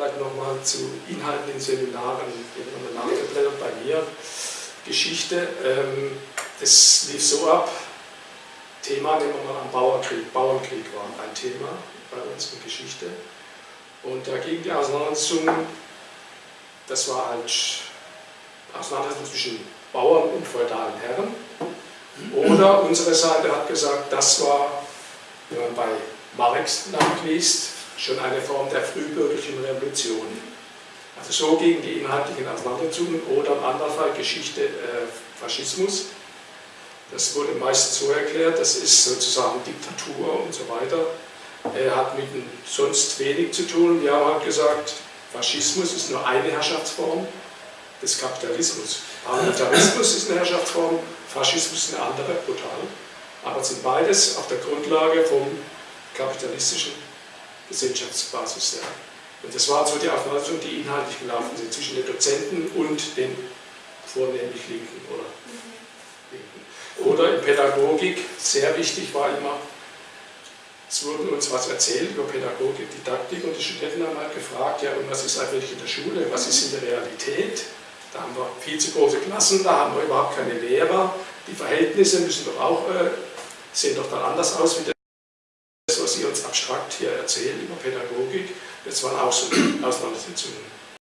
vielleicht nochmal zu Inhalten in Seminaren, die haben wir bei mir. Geschichte, ähm, das lief so ab, Thema nehmen wir mal am Bauernkrieg. Bauernkrieg war ein Thema bei uns in Geschichte. Und da ging die Auseinandersetzung, das war halt Auseinandersetzung zwischen Bauern und feudalen Herren. Oder unsere Seite hat gesagt, das war, wenn man bei Marx nachliest, schon eine Form der frühbürgerlichen Revolution. Also so gegen die inhaltlichen Auseinandersetzungen oder im anderen Fall Geschichte äh, Faschismus. Das wurde meistens so erklärt, das ist sozusagen Diktatur und so weiter. Er hat mit sonst wenig zu tun. Wir haben halt gesagt, Faschismus ist nur eine Herrschaftsform des Kapitalismus. Parlamentarismus ist eine Herrschaftsform, Faschismus ist eine andere, brutal. Aber es sind beides auf der Grundlage vom kapitalistischen Gesellschaftsbasis. Ja. Und das war so die Auseinandersetzung, die inhaltlich gelaufen sind zwischen den Dozenten und den vornehmlich Linken oder Linken. Oder in Pädagogik, sehr wichtig war immer, es wurde uns was erzählt über Pädagogik, Didaktik und die Studenten haben halt gefragt, ja und was ist eigentlich in der Schule, was ist in der Realität? Da haben wir viel zu große Klassen, da haben wir überhaupt keine Lehrer, die Verhältnisse müssen doch auch, äh, sehen doch dann anders aus wie das, was Sie uns abstrakt hier erzählen über Pädagogik. Das waren auch so Auseinandersetzungen.